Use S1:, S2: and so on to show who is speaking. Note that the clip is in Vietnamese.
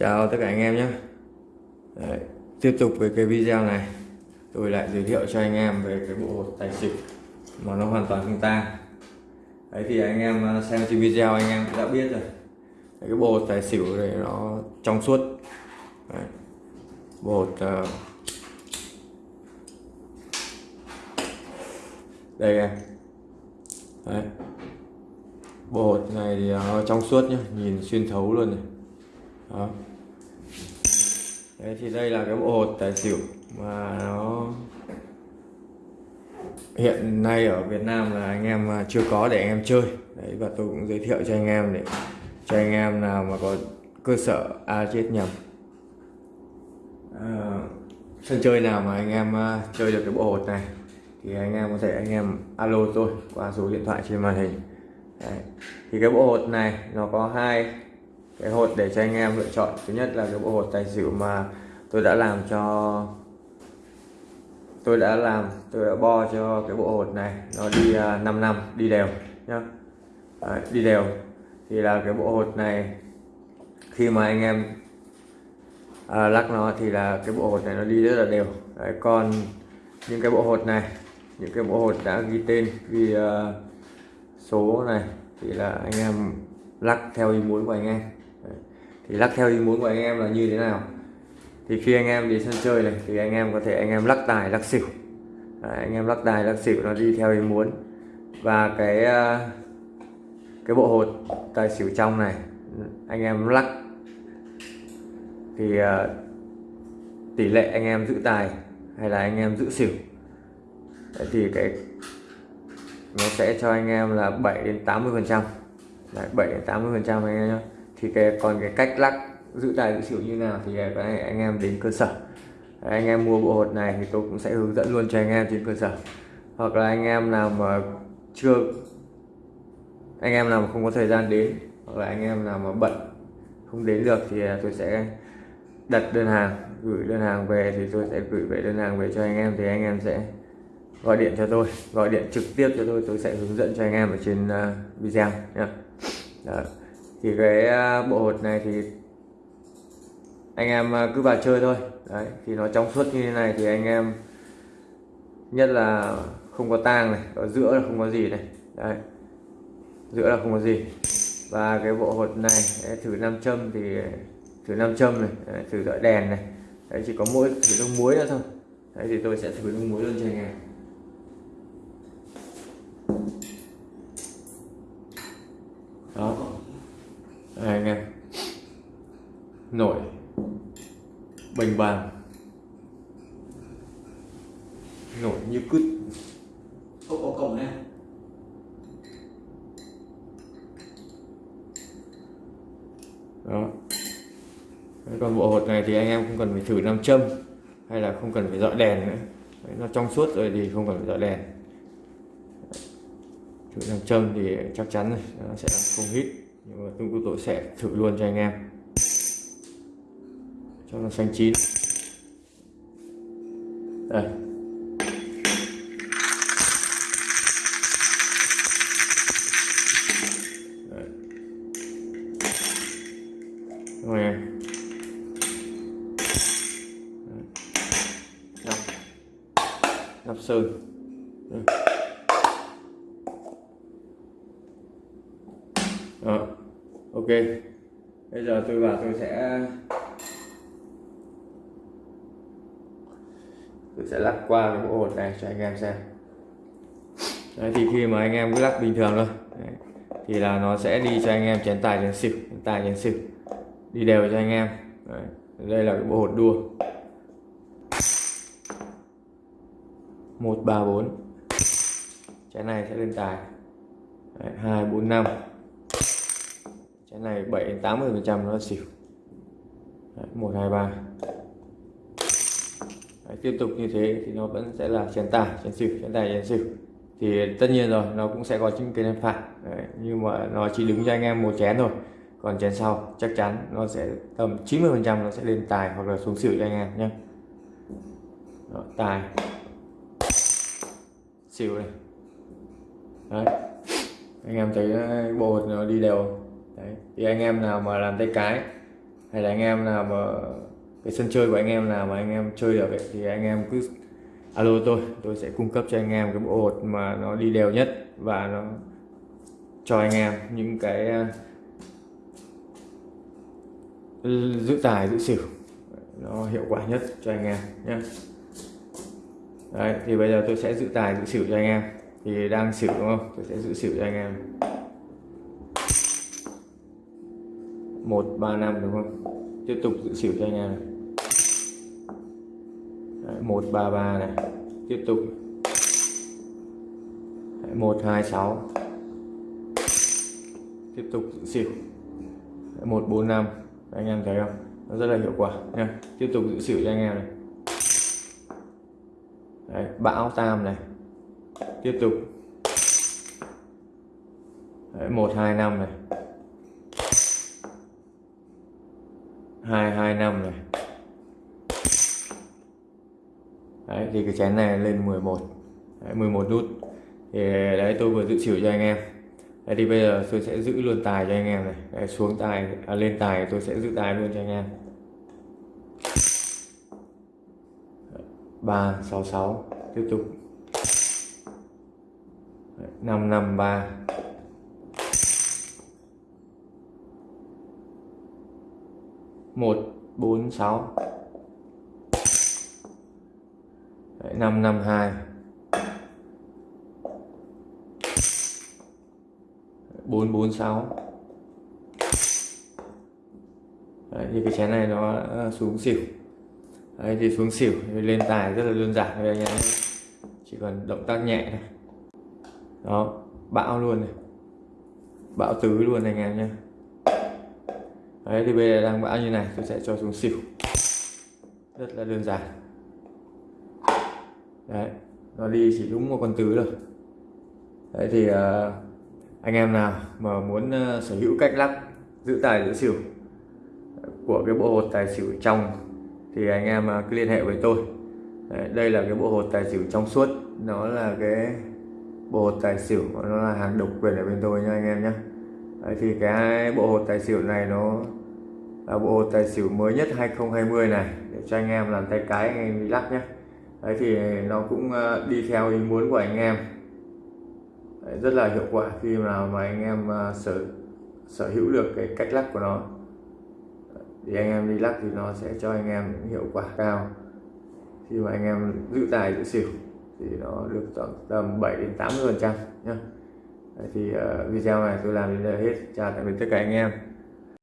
S1: Chào tất cả anh em nhé. Đấy, Tiếp tục với cái video này. Tôi lại giới thiệu cho anh em về cái bộ hột tài xỉu Mà nó hoàn toàn không tang. Đấy thì anh em à, xem trên video anh em đã biết rồi. Đấy, Cái bộ hột tài xỉu này nó trong suốt. Đấy. Bộ hột uh, Đây em. Đấy Bộ hột này thì nó trong suốt nhá Nhìn xuyên thấu luôn này đó. Đấy thì đây là cái bộ hột tài xỉu mà nó hiện nay ở Việt Nam là anh em à, chưa có để anh em chơi. Đấy và tôi cũng giới thiệu cho anh em để cho anh em nào mà có cơ sở a chết nhầm. À, sân chơi nào mà anh em uh, chơi được cái bộ hột này thì anh em có thể anh em alo tôi qua số điện thoại trên màn hình. Đấy. thì cái bộ hột này nó có hai cái hột để cho anh em lựa chọn. Thứ nhất là cái bộ hột tài xỉu mà tôi đã làm cho tôi đã làm tôi đã bo cho cái bộ hột này. Nó đi à, uh, 5 năm đi đều nhá. Đấy, đi đều. Thì là cái bộ hột này khi mà anh em uh, lắc nó thì là cái bộ hột này nó đi rất là đều. Đấy, còn những cái bộ hột này những cái bộ hột đã ghi tên ghi uh, số này thì là anh em lắc theo ý muốn của anh em thì lắc theo ý muốn của anh em là như thế nào thì khi anh em đi sân chơi này thì anh em có thể anh em lắc tài lắc xỉu Đấy, anh em lắc tài lắc xỉu nó đi theo ý muốn và cái cái bộ hột tài xỉu trong này anh em lắc thì uh, tỷ lệ anh em giữ tài hay là anh em giữ xỉu Đấy, thì cái nó sẽ cho anh em là 7 đến 80 phần trăm 7 đến 80 phần trăm anh em nhé thì cái, còn cái cách lắc giữ tài giữ xỉu như nào thì à, cái này anh em đến cơ sở. Anh em mua bộ hột này thì tôi cũng sẽ hướng dẫn luôn cho anh em trên cơ sở. Hoặc là anh em nào mà chưa, anh em nào mà không có thời gian đến, hoặc là anh em nào mà bận, không đến được thì à, tôi sẽ đặt đơn hàng, gửi đơn hàng về thì tôi sẽ gửi về đơn hàng về cho anh em thì anh em sẽ gọi điện cho tôi. Gọi điện trực tiếp cho tôi tôi sẽ hướng dẫn cho anh em ở trên à, video nhé thì cái à, bộ hột này thì anh em à, cứ vào chơi thôi. Đấy thì nó trong suốt như thế này thì anh em nhất là không có tang này ở giữa là không có gì này. Đấy giữa là không có gì. Và cái bộ hột này thử nam châm thì thử nam châm này đấy, thử dọi đèn này. Đấy chỉ có mỗi thử nước muối nữa thôi. Đấy thì tôi sẽ thử nước muối luôn cho anh em. Đó đây anh em. Nổi. Bình bàng. Nổi như cứt.
S2: Không có cổng này
S1: đó. Còn bộ hột này thì anh em không cần phải thử nam châm hay là không cần phải dọi đèn nữa. Đấy, nó trong suốt rồi thì không cần phải dọi đèn. Thử nam châm thì chắc chắn nó sẽ không hít nhưng mà tôi tôi sẽ thử luôn cho anh em. Cho nó xanh chín. Đây. Rồi nắp. Nắp sơn. Đó bây giờ tôi vào tôi sẽ tôi sẽ lắc qua cái bộ hột này cho anh em xem. Đấy, thì khi mà anh em cứ lắc bình thường thôi. Đấy, thì là nó sẽ đi cho anh em chén tài chén xỉu chén tài chén xỉu. Đi đều cho anh em. Đấy, đây là cái bộ hột đua. Một ba bốn. Chén này sẽ lên tài. Hai bốn năm cái này 7 đến 80 phần trăm nó xỉu. Đấy, 1 2 3 Đấy, tiếp tục như thế thì nó vẫn sẽ là chén tài chén xỉu chén tài chén xỉu. Thì tất nhiên rồi nó cũng sẽ có những cái nền phạt. Đấy, nhưng mà nó chỉ đứng cho anh em một chén thôi. Còn chén sau chắc chắn nó sẽ tầm 90 phần trăm nó sẽ lên tài hoặc là xuống xỉu cho anh em nhé. Đó, tài. Xỉu này. Đấy. Anh em thấy ờ, bộ nó đi đều đấy. Thì anh em nào mà làm tay cái hay là anh em nào mà cái sân chơi của anh em nào mà anh em chơi được ấy, thì anh em cứ alo tôi tôi sẽ cung cấp cho anh em cái bộ hột mà nó đi đều nhất và nó cho anh em những cái à, giữ tài giữ xỉu nó hiệu quả nhất cho anh em nhé Đấy, thì bây giờ tôi sẽ giữ tài giữ xỉu cho anh em. Thì đang xỉu đúng không? Tôi sẽ giữ xỉu cho anh em. Một ba năm đúng không? Tiếp tục giữ xỉu cho anh em một ba ba này. Tiếp tục. Một hai sáu. Tiếp tục giữ xỉu một bốn năm. Anh em thấy không? Nó rất là hiệu quả nha. Tiếp tục giữ xỉu cho anh em này. Đấy, bão tam này. Tiếp tục. Một hai năm này. 2 2 5 này đấy thì cái chén này lên 11 đấy, 11 nút. Thì đấy tôi vừa giữ xỉu cho anh em. Đấy thì bây giờ tôi sẽ giữ luôn tài cho anh em này. Đấy, xuống tài à, lên tài tôi sẽ giữ tài luôn cho anh em. 366 tiếp tục. 1 4 6 Đấy, 552 446 Đấy, thì cái chén này nó ờ, xuống xỉu. Đấy, thì xuống xỉu thì lên tài rất là đơn giản đây anh em chỉ cần động tác nhẹ này đó bão luôn này. Bão tứ luôn anh em nhé đấy thì bây giờ đang bão như này tôi sẽ cho xuống xỉu. Rất là đơn giản. Đấy nó đi chỉ đúng một con tứ thôi. Đấy thì uh, anh em nào mà muốn uh, sở hữu cách lắc giữ tài giữ xỉu của cái bộ hột tài xỉu trong thì anh em uh, cứ liên hệ với tôi. Đấy, đây là cái bộ hột tài xỉu trong suốt. Nó là cái bộ hột tài xỉu nó là hàng độc quyền ở bên tôi nha anh em nhé đấy, thì cái bộ hột tài xỉu này nó là bộ hột tài xỉu mới nhất 2020 này để cho anh em làm tay cái anh em đi lắc nhé. Đấy thì nó cũng ờ, đi theo ý muốn của anh em. Đấy, rất là hiệu quả khi nào mà anh em ờ, sở sở hữu được cái cách lắc của nó. Thì anh em đi lắc thì nó sẽ cho anh em những hiệu quả cao. Khi mà anh em giữ tài giữ xỉu thì nó được tầm 7 đến 80 phần trăm nhé thì uh, video này tôi làm đến đây hết. Chào tạm biệt tất cả anh em.